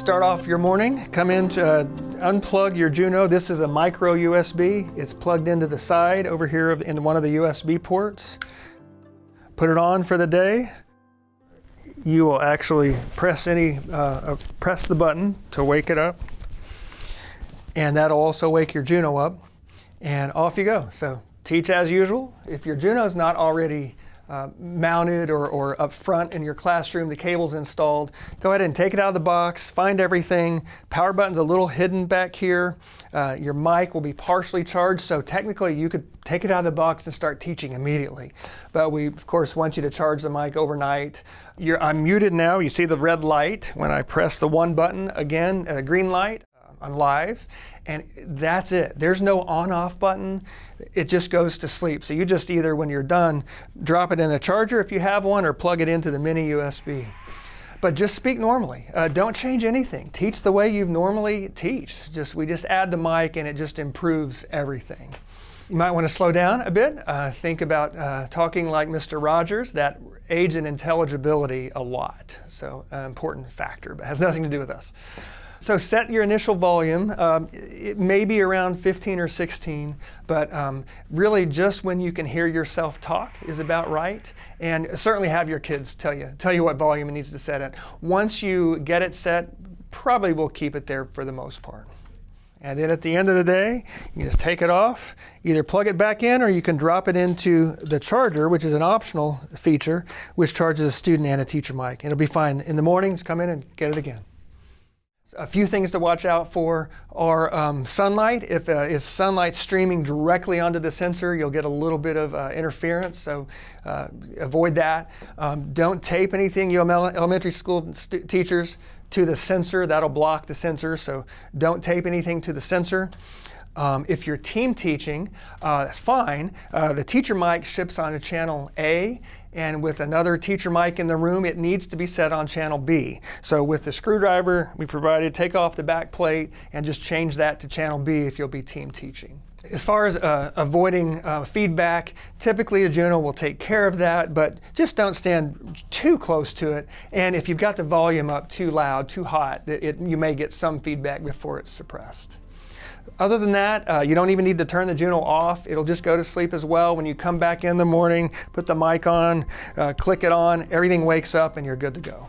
Start off your morning, come in to uh, unplug your Juno. This is a micro USB. It's plugged into the side over here in one of the USB ports. Put it on for the day. You will actually press any, uh, uh press the button to wake it up. And that'll also wake your Juno up. And off you go. So teach as usual. If your Juno is not already uh, mounted or, or up front in your classroom, the cable's installed. Go ahead and take it out of the box, find everything. Power button's a little hidden back here. Uh, your mic will be partially charged, so technically you could take it out of the box and start teaching immediately. But we, of course, want you to charge the mic overnight. You're, I'm muted now. You see the red light. When I press the one button, again, a green light. I'm live, and that's it. There's no on-off button. It just goes to sleep. So you just either, when you're done, drop it in a charger if you have one, or plug it into the mini USB. But just speak normally. Uh, don't change anything. Teach the way you normally teach. Just We just add the mic, and it just improves everything. You might want to slow down a bit. Uh, think about uh, talking like Mr. Rogers. That aids in intelligibility a lot. So an important factor, but has nothing to do with us. So set your initial volume. Um, it may be around 15 or 16, but um, really just when you can hear yourself talk is about right. And certainly have your kids tell you, tell you what volume it needs to set at. Once you get it set, probably will keep it there for the most part. And then at the end of the day, you just take it off, either plug it back in or you can drop it into the charger, which is an optional feature, which charges a student and a teacher mic. It'll be fine. In the mornings, come in and get it again. A few things to watch out for are um, sunlight. If uh, is sunlight streaming directly onto the sensor, you'll get a little bit of uh, interference, so uh, avoid that. Um, don't tape anything, you elementary school teachers, to the sensor. That'll block the sensor, so don't tape anything to the sensor. Um, if you're team teaching, uh, that's fine. Uh, the teacher mic ships on to channel A, and with another teacher mic in the room, it needs to be set on channel B. So with the screwdriver we provided, take off the back plate and just change that to channel B if you'll be team teaching. As far as uh, avoiding uh, feedback, typically a Juno will take care of that, but just don't stand too close to it. And if you've got the volume up too loud, too hot, it, you may get some feedback before it's suppressed. Other than that, uh, you don't even need to turn the Juno off. It'll just go to sleep as well. When you come back in the morning, put the mic on, uh, click it on, everything wakes up and you're good to go.